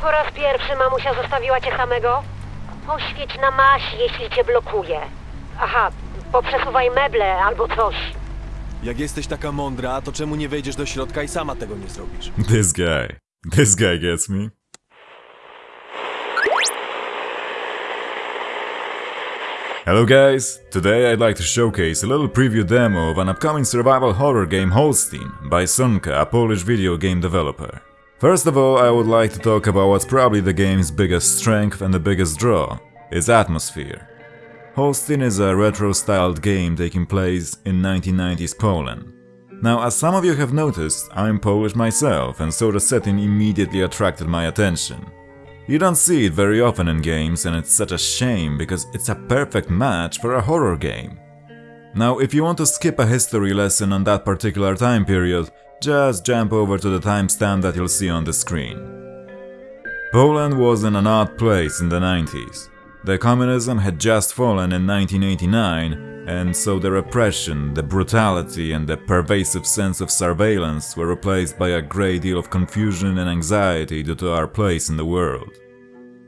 Po raz pierwszy mamusia zostawiła cię samego? Poświeć na maś, jeśli cię blokuje. Aha, poprzesuwaj meble albo coś. Jak jesteś taka mądra, to czemu nie wejdziesz do środka i sama tego nie zrobisz? This guy. This guy gets me. Hello guys! Today I'd like to showcase a little preview demo of an upcoming survival horror game Holstein by Sunka, a Polish video game developer. First of all, I would like to talk about what's probably the game's biggest strength and the biggest draw, its atmosphere. Holstin is a retro-styled game taking place in 1990s Poland. Now, as some of you have noticed, I'm Polish myself, and so the setting immediately attracted my attention. You don't see it very often in games, and it's such a shame because it's a perfect match for a horror game. Now, if you want to skip a history lesson on that particular time period, just jump over to the timestamp that you'll see on the screen. Poland was in an odd place in the 90s. The communism had just fallen in 1989, and so the repression, the brutality, and the pervasive sense of surveillance were replaced by a great deal of confusion and anxiety due to our place in the world.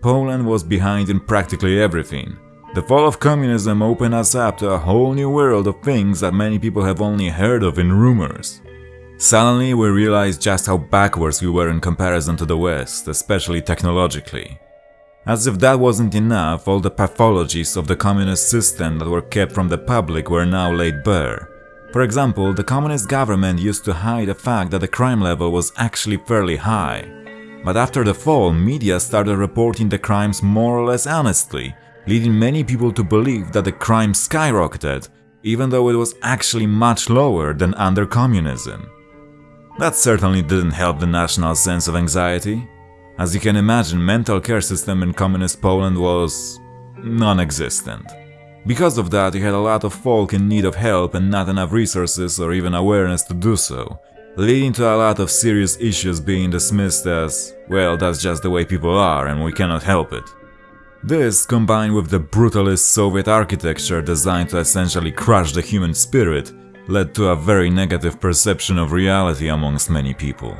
Poland was behind in practically everything. The fall of communism opened us up to a whole new world of things that many people have only heard of in rumors. Suddenly we realized just how backwards we were in comparison to the West, especially technologically. As if that wasn't enough, all the pathologies of the communist system that were kept from the public were now laid bare. For example, the communist government used to hide the fact that the crime level was actually fairly high. But after the fall, media started reporting the crimes more or less honestly, leading many people to believe that the crime skyrocketed, even though it was actually much lower than under communism. That certainly didn't help the national sense of anxiety. As you can imagine, mental care system in communist Poland was non-existent. Because of that, you had a lot of folk in need of help and not enough resources or even awareness to do so, leading to a lot of serious issues being dismissed as, well, that's just the way people are and we cannot help it. This, combined with the brutalist Soviet architecture designed to essentially crush the human spirit, led to a very negative perception of reality amongst many people.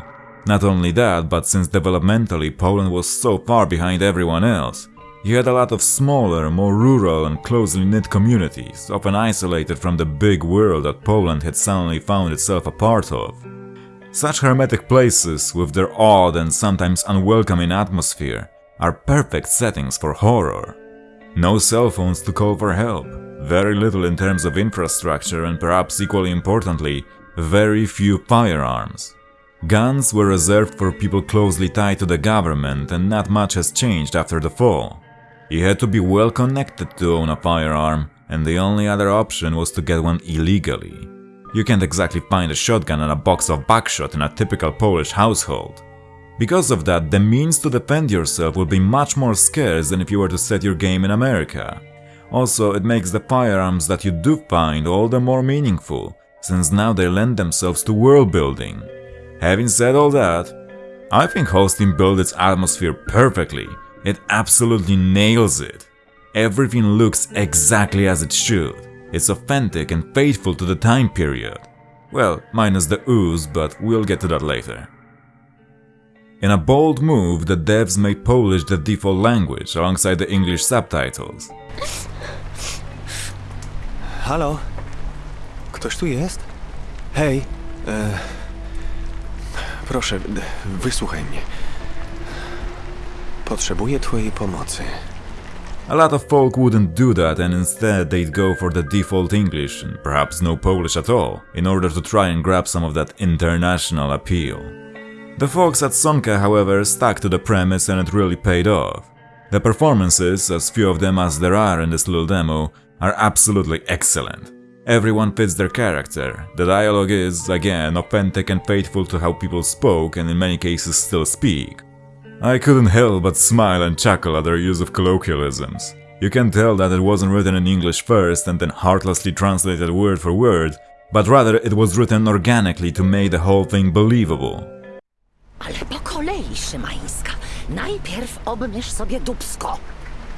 Not only that, but since developmentally Poland was so far behind everyone else, you had a lot of smaller, more rural and closely knit communities, often isolated from the big world that Poland had suddenly found itself a part of. Such hermetic places, with their odd and sometimes unwelcoming atmosphere, are perfect settings for horror. No cell phones to call for help, very little in terms of infrastructure and perhaps equally importantly, very few firearms. Guns were reserved for people closely tied to the government and not much has changed after the fall. You had to be well connected to own a firearm and the only other option was to get one illegally. You can't exactly find a shotgun and a box of buckshot in a typical Polish household. Because of that, the means to defend yourself will be much more scarce than if you were to set your game in America. Also, it makes the firearms that you do find all the more meaningful, since now they lend themselves to world building. Having said all that, I think Holstin built its atmosphere perfectly. It absolutely nails it. Everything looks exactly as it should. It's authentic and faithful to the time period. Well, minus the ooze, but we'll get to that later. In a bold move, the devs made Polish the default language alongside the English subtitles. Halo? Ktoś tu jest? Hej, e... Proszę, wysłuchaj mnie. Potrzebuję twojej pomocy. A lot of folk wouldn't do that and instead they'd go for the default English and perhaps no Polish at all, in order to try and grab some of that international appeal. The folks at Sonka, however, stuck to the premise and it really paid off. The performances, as few of them as there are in this little demo, are absolutely excellent. Everyone fits their character. The dialogue is, again, authentic and faithful to how people spoke and in many cases still speak. I couldn't help but smile and chuckle at their use of colloquialisms. You can tell that it wasn't written in English first and then heartlessly translated word for word, but rather it was written organically to make the whole thing believable. Ale po kolei, Szymańska. Najpierw obmysz sobie dubsko.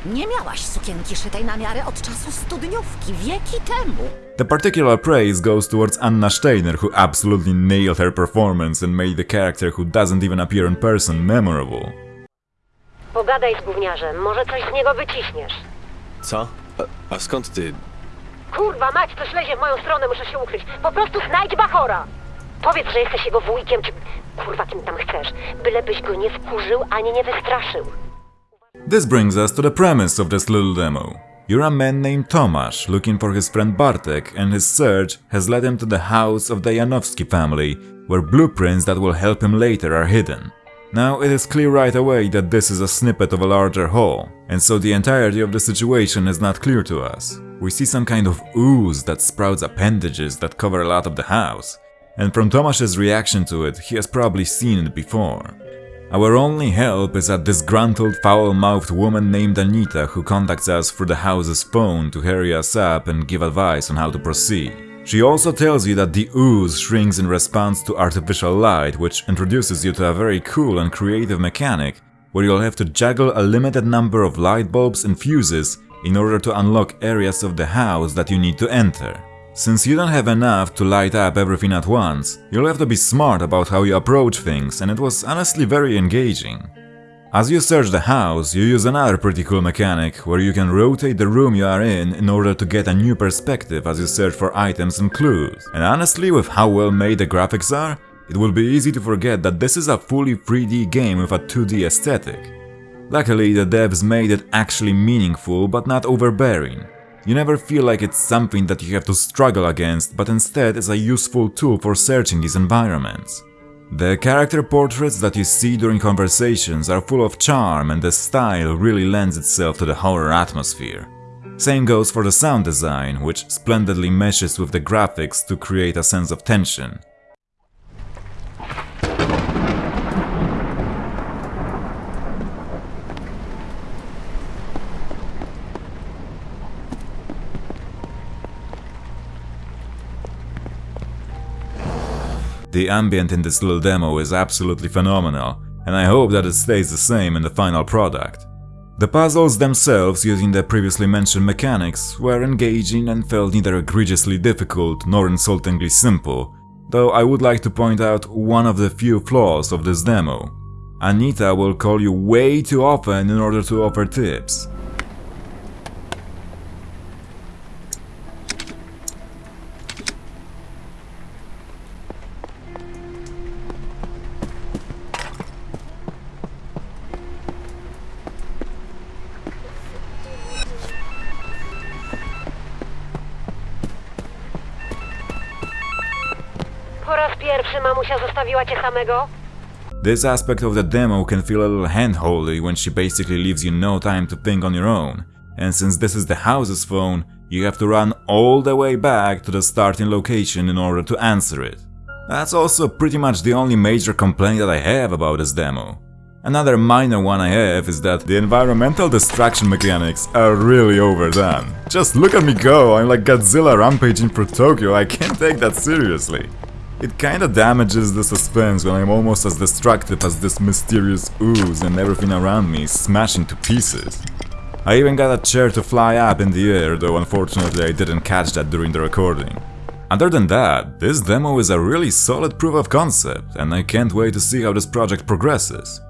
Nie miałaś sukienki szytej na miarę od czasu studniówki, wieki temu. The particular praise goes towards Anna Steiner, who absolutely nailed her performance and made the character who doesn't even appear in person memorable. Pogadaj z gówniarzem, może coś z niego wyciśniesz. Co? A, a skąd ty? Kurwa mać, coś lezie w moją stronę, muszę się ukryć. Po prostu znajdź Bachora! Powiedz, że jesteś jego wujkiem, czy kurwa kim tam chcesz. Bylebyś go nie wkurzył, ani nie wystraszył. This brings us to the premise of this little demo. You're a man named Tomasz looking for his friend Bartek and his search has led him to the house of the Janowski family where blueprints that will help him later are hidden. Now it is clear right away that this is a snippet of a larger whole, and so the entirety of the situation is not clear to us. We see some kind of ooze that sprouts appendages that cover a lot of the house, and from Tomasz's reaction to it, he has probably seen it before. Our only help is a disgruntled, foul-mouthed woman named Anita who contacts us through the house's phone to hurry us up and give advice on how to proceed. She also tells you that the ooze shrinks in response to artificial light, which introduces you to a very cool and creative mechanic where you'll have to juggle a limited number of light bulbs and fuses in order to unlock areas of the house that you need to enter. Since you don't have enough to light up everything at once, you'll have to be smart about how you approach things and it was honestly very engaging. As you search the house, you use another pretty cool mechanic where you can rotate the room you are in in order to get a new perspective as you search for items and clues. And honestly, with how well made the graphics are, it will be easy to forget that this is a fully 3D game with a 2D aesthetic. Luckily, the devs made it actually meaningful but not overbearing. You never feel like it's something that you have to struggle against, but instead is a useful tool for searching these environments. The character portraits that you see during conversations are full of charm and the style really lends itself to the horror atmosphere. Same goes for the sound design, which splendidly meshes with the graphics to create a sense of tension. The ambient in this little demo is absolutely phenomenal, and I hope that it stays the same in the final product. The puzzles themselves, using the previously mentioned mechanics, were engaging and felt neither egregiously difficult nor insultingly simple, though I would like to point out one of the few flaws of this demo. Anita will call you way too often in order to offer tips. Pierwszy mamusia zostawiła cię samego? This aspect of the demo can feel a little handholdy when she basically leaves you no time to think on your own, and since this is the house's phone, you have to run all the way back to the starting location in order to answer it. That's also pretty much the only major complaint that I have about this demo. Another minor one I have is that the environmental destruction mechanics are really overdone. Just look at me go, I'm like Godzilla rampaging through Tokyo, I can't take that seriously. It kinda damages the suspense when I'm almost as destructive as this mysterious ooze and everything around me is smashing to pieces. I even got a chair to fly up in the air, though unfortunately I didn't catch that during the recording. Other than that, this demo is a really solid proof of concept, and I can't wait to see how this project progresses.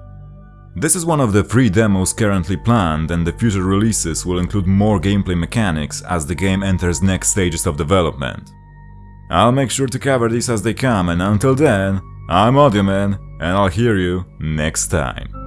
This is one of the three demos currently planned, and the future releases will include more gameplay mechanics as the game enters next stages of development. I'll make sure to cover these as they come, and until then, I'm Audioman, and I'll hear you next time.